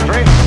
country.